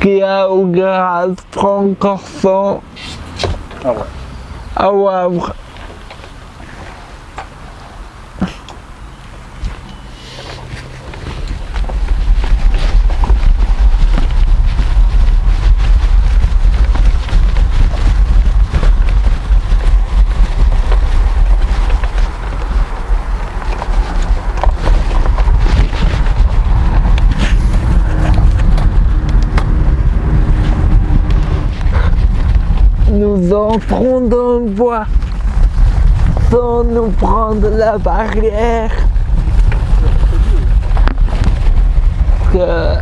qu'il y a au garage Francorchamps Ah ouais. à Wavre. Nous entrons dans le bois sans nous prendre la barrière. Que...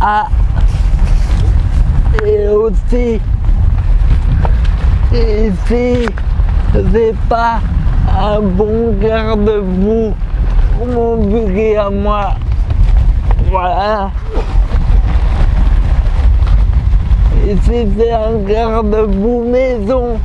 Ah Et aussi ici c'est pas un bon garde-boue mon buggy à moi. Voilà. Ici c'est un garde-boue maison.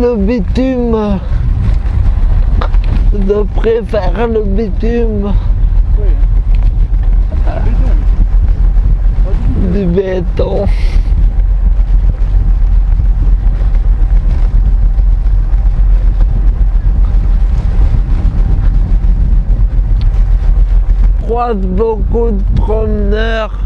Le bitume. Je préfère le bitume Oui. Du béton. croise beaucoup de promeneurs.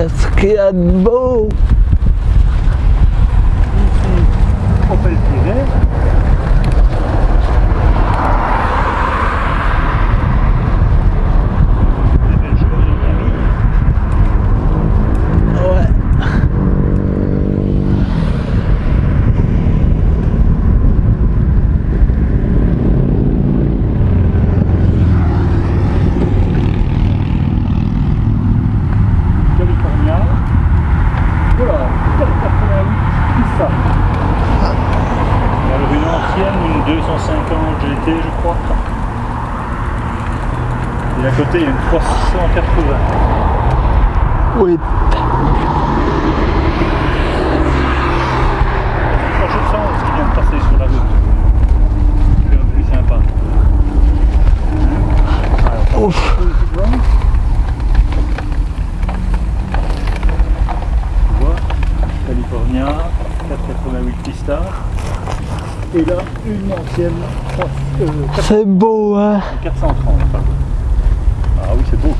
Let's get bow. Et à côté il y a une 380. Oui! Et à chaque fois je sens ce qui vient de passer sur la route. C'est un peu plus sympa. Alors, pouf! Tu vois? Californien, 4,88 pistards. Et là, une ancienne 3, euh, C'est beau, hein 430. pardon. Ah oui, c'est beau.